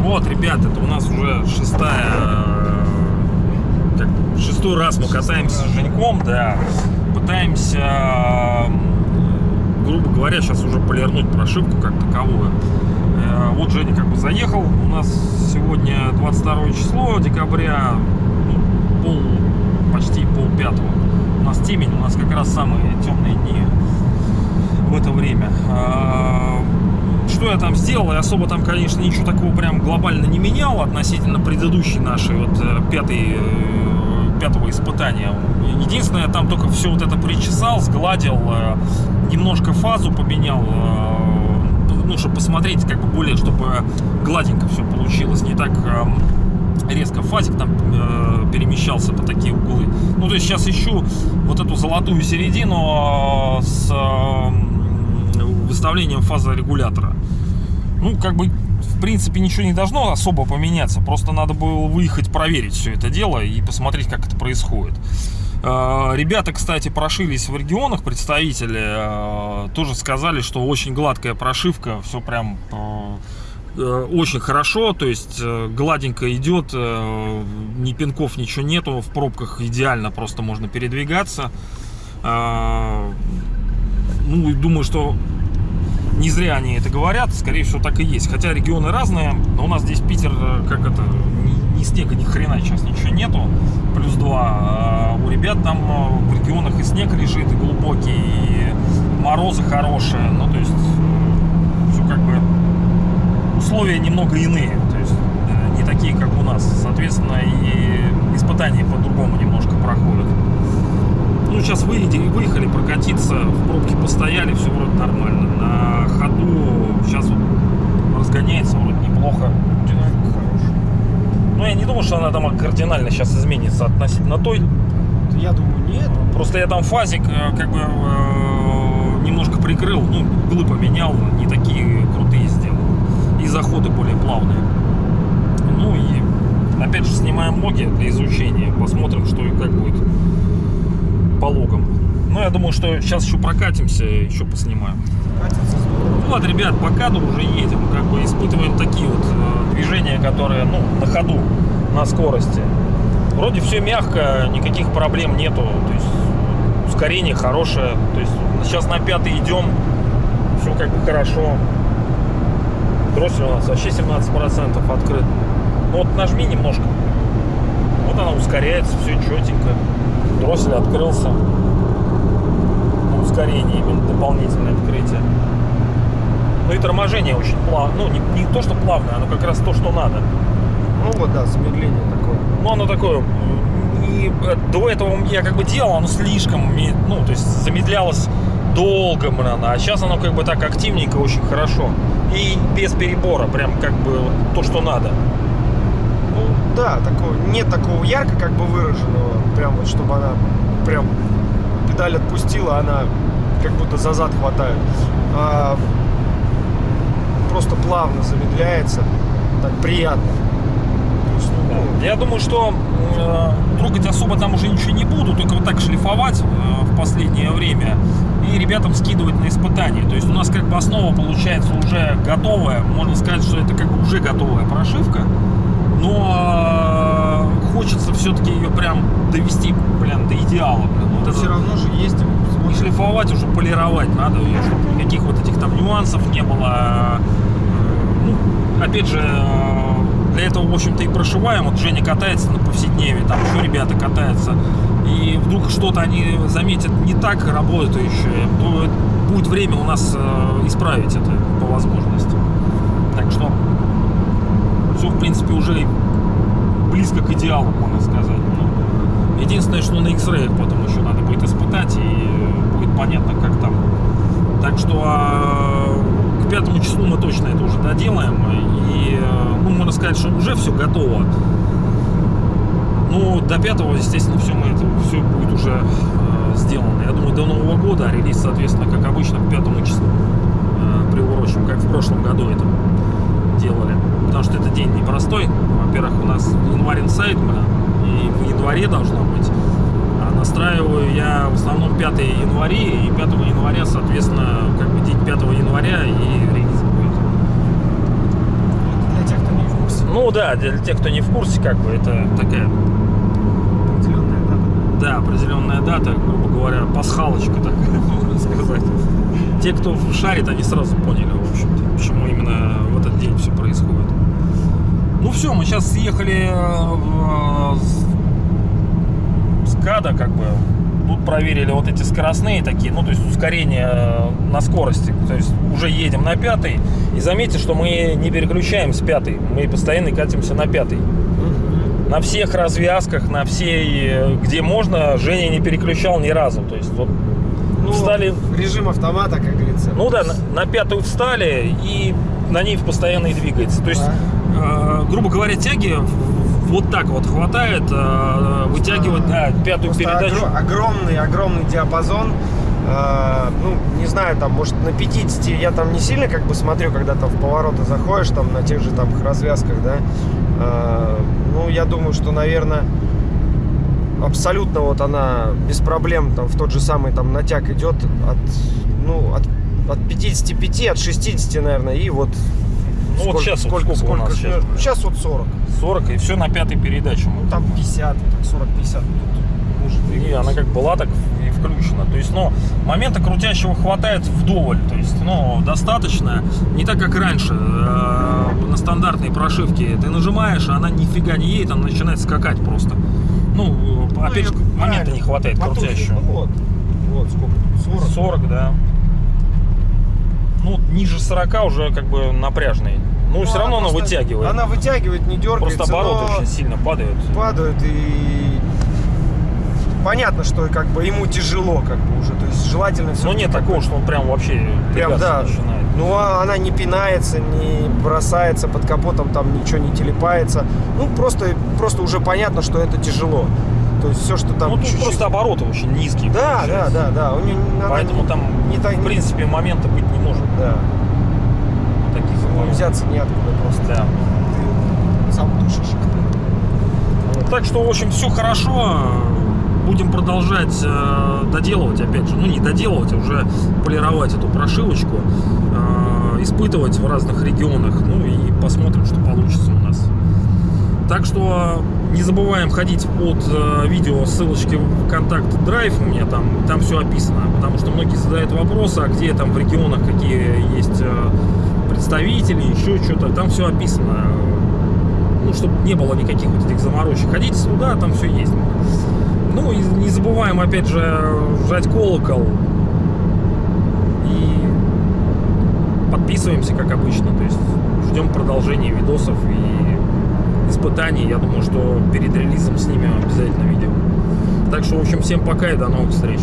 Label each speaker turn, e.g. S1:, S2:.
S1: Вот, ребят, это у нас уже шестая... э, Как, шестой раз мы катаемся с Женьком, да. Пытаемся, э, грубо говоря, сейчас уже полирнуть прошивку как таковую. Э, Вот Женя как бы заехал. У нас сегодня 22 число декабря, ну, пол, почти пол пятого. У нас темень, у нас как раз самые темные дни в это время. А, Что я там сделал? Я особо там, конечно, ничего такого прям глобально не менял относительно предыдущей нашей вот э, пятой, э, пятого испытания. Единственное, там только все вот это причесал, сгладил, э, немножко фазу поменял, ну, чтобы посмотреть, как бы более, чтобы гладенько все получилось, не так эм, резко фазик там э, перемещался по такие углы. Ну, то есть сейчас ищу вот эту золотую середину э, с э, выставлением фазорегулятора. Ну, как бы, в принципе, ничего не должно особо поменяться. Просто надо было выехать проверить все это дело и посмотреть, как это происходит. Э, Ребята, кстати, прошились в регионах, представители, э, тоже сказали, что очень гладкая прошивка, все прям э, очень хорошо, то есть э, гладенько идет, э, ни пинков, ничего нету, в пробках идеально просто можно передвигаться. Э, Ну, и думаю, что не зря они это говорят, скорее всего так и есть. Хотя регионы разные, но у нас здесь Питер, э, как это, ни, ни снега, ни хрена сейчас ничего нету, плюс 2. А у ребят там э, в регионах и снег лежит, и глубокий, и морозы хорошие, ну то есть все как бы условия немного иные, то есть э, не такие, как у нас. Соответственно, и испытания по-другому немножко проходят. Ну, сейчас выехали, выехали прокатиться, в пробке постояли, все вроде нормально. На ходу сейчас вот разгоняется вроде неплохо.
S2: Динамика хорошая.
S1: Ну, я не думаю, что она там кардинально сейчас изменится относительно той.
S2: Я думаю, нет.
S1: Просто я там фазик э, как бы э, немножко прикрыл, ну, углы поменял, не такие крутые сделал. И заходы более плавные. Ну и опять же снимаем логи для изучения, посмотрим, что и как будет по логам. Ну, я думаю, что сейчас еще прокатимся, еще поснимаем. Ну Вот, ребят, по каду уже едем, как бы испытываем такие вот э, движения, которые, ну, на ходу, на скорости. Вроде все мягко, никаких проблем нету, то есть ускорение хорошее, то есть сейчас на пятый идем, все как бы хорошо. Дроссель у нас вообще 17% открыт. Ну вот нажми немножко, вот она ускоряется, все четенько. Дроссель открылся. На ускорение именно дополнительное открытие. Ну и торможение очень плавно. Ну, не, не то, что плавное, оно как раз то, что надо.
S2: Ну вот, да, замедление такое.
S1: Ну, оно такое... И э, до этого я как бы делал, оно слишком, ну, то есть замедлялось долго, блин, а сейчас оно как бы так активненько, очень хорошо. И без перебора, прям как бы то, что надо.
S2: Ну да, такого, нет такого ярко как бы выраженного, прям вот чтобы она прям педаль отпустила, она как будто за зад хватает. А, просто плавно замедляется, так приятно. Есть, ну,
S1: Я думаю, что э, трогать особо там уже ничего не буду, только вот так шлифовать э, в последнее время и ребятам скидывать на испытания. То есть у нас как бы основа получается уже готовая, можно сказать, что это как бы уже готовая прошивка, но э, хочется все-таки ее прям довести, блин, до идеала. Блин. Вот это
S2: все равно же есть
S1: не шлифовать, уже полировать надо, ее, чтобы никаких вот этих там нюансов не было. Ну, опять же, э, для этого, в общем-то, и прошиваем. Вот Женя катается на повседневе, там еще ребята катаются. И вдруг что-то они заметят не так работающее, то будет время у нас э, исправить это по возможности. Так что все, в принципе, уже близко к идеалу, можно сказать. Ну, единственное, что на X-Ray потом еще надо будет испытать, и будет понятно, как там. Так что а, к пятому числу мы точно это уже доделаем. И, э, ну, можно сказать, что уже все готово. Ну, до пятого, естественно, все мы это все будет уже э, сделано. Я думаю, до Нового года, а релиз, соответственно, как обычно, к пятому числу э, приурочим, как в прошлом году это делали. Потому что это день непростой. Во-первых, у нас январь инсайд, и в январе должно быть. А основном 5 января, и 5 января, соответственно, как бы день 5 января и релиз будет.
S2: Для тех, кто не в курсе.
S1: Ну да, для тех, кто не в курсе, как бы это такая. Да, определенная дата, грубо говоря, пасхалочка такая, можно сказать. Те, кто шарит, они сразу поняли, в общем-то, почему именно в этот день все происходит. Ну все, мы сейчас съехали э, с- с КАДа, как бы. Тут проверили вот эти скоростные такие, ну, то есть ускорение э, на скорости. То есть уже едем на пятый. И заметьте, что мы не переключаем с пятой. Мы постоянно катимся на пятый. На всех развязках, на всей, э, где можно, Женя не переключал ни разу. То есть вот
S2: Ну,
S1: Встали-
S2: Режим автомата, как говорится.
S1: ну да, на, на пятую встали и на ней постоянно и двигается. То есть,
S2: Да.
S1: э, грубо говоря, тяги вот так вот хватает э, вытягивать да, пятую
S2: Просто
S1: передачу.
S2: огро- огромный, огромный диапазон. Э, ну, не знаю, там, может, на 50 я там не сильно как бы смотрю, когда там в повороты заходишь, там, на тех же там развязках, да. Э, ну, я думаю, что, наверное, абсолютно вот она без проблем там в тот же самый там натяг идет от, ну, от, от 55, от 60, наверное, и вот
S1: Ну, вот сейчас вот сколько у нас сейчас?
S2: Сейчас вот 40.
S1: 40 и все на пятой передаче.
S2: Ну, там 50, так 40-50 тут может двигаться.
S1: она как была, так и включена. То есть, ну, момента крутящего хватает вдоволь. То есть, ну, достаточно. Не так, как раньше. э, на стандартной прошивке ты нажимаешь, а она нифига не едет, она начинает скакать просто. Ну,
S2: Ну,
S1: опять же, момента не хватает крутящего.
S2: Ну, Вот, вот сколько? 40.
S1: 40, да. Ну, ниже 40 уже как бы напряжный. Ну,
S2: Ну,
S1: все равно она
S2: просто-
S1: вытягивает.
S2: Она вытягивает, не дергается.
S1: Просто обороты
S2: но
S1: очень сильно падают.
S2: падают и понятно, что как бы ему тяжело, как бы уже. То есть желательно все.
S1: Но нет такого, что он прям вообще
S2: Прям да.
S1: начинает.
S2: Ну а она не пинается, не бросается под капотом, там ничего не телепается. Ну просто, просто уже понятно, что это тяжело. То есть все, что там
S1: ну, тут
S2: чуть-чуть-
S1: просто обороты очень низкие.
S2: Да, да, да, да. У она
S1: Поэтому
S2: не-
S1: там,
S2: не так,
S1: в принципе, момента быть не может.
S2: да.
S1: Таких
S2: Ну, взяться неоткуда просто.
S1: Да.
S2: Ты сам душишь.
S1: Так что, в общем, все хорошо. Будем продолжать э, доделывать, опять же, ну не доделывать, а уже полировать эту прошивочку, э, испытывать в разных регионах, ну и посмотрим, что получится у нас. Так что не забываем ходить под э, видео ссылочки в контакт драйв у меня там, там все описано, потому что многие задают вопросы, а где там в регионах какие есть э, представители, еще что-то, там все описано ну, чтобы не было никаких вот этих заморочек. Ходите туда, там все есть. Ну, и не забываем, опять же, жать колокол. И подписываемся, как обычно. То есть ждем продолжения видосов и испытаний. Я думаю, что перед релизом снимем обязательно видео. Так что, в общем, всем пока и до новых встреч.